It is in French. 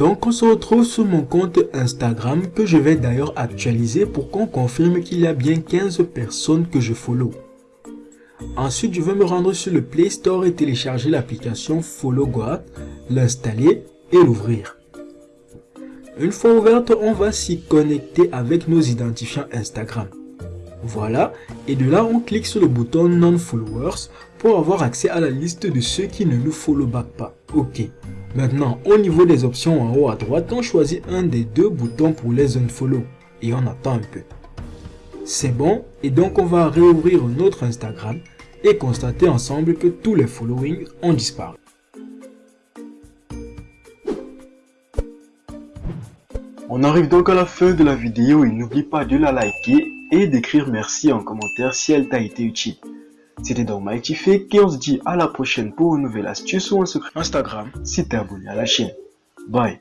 on se retrouve sur mon compte Instagram que je vais d'ailleurs actualiser pour qu'on confirme qu'il y a bien 15 personnes que je follow. Ensuite, je vais me rendre sur le Play Store et télécharger l'application Follow l'installer et l'ouvrir. Une fois ouverte, on va s'y connecter avec nos identifiants Instagram. Voilà, et de là on clique sur le bouton Non-Followers pour avoir accès à la liste de ceux qui ne nous follow back pas. Ok. Maintenant, au niveau des options en haut à droite, on choisit un des deux boutons pour les unfollow et on attend un peu. C'est bon, et donc on va réouvrir notre Instagram et constater ensemble que tous les followings ont disparu. On arrive donc à la fin de la vidéo et n'oublie pas de la liker et d'écrire merci en commentaire si elle t'a été utile. C'était donc Mighty Fake et on se dit à la prochaine pour une nouvelle astuce ou un secret. Instagram. Si t'es abonné à la chaîne. Bye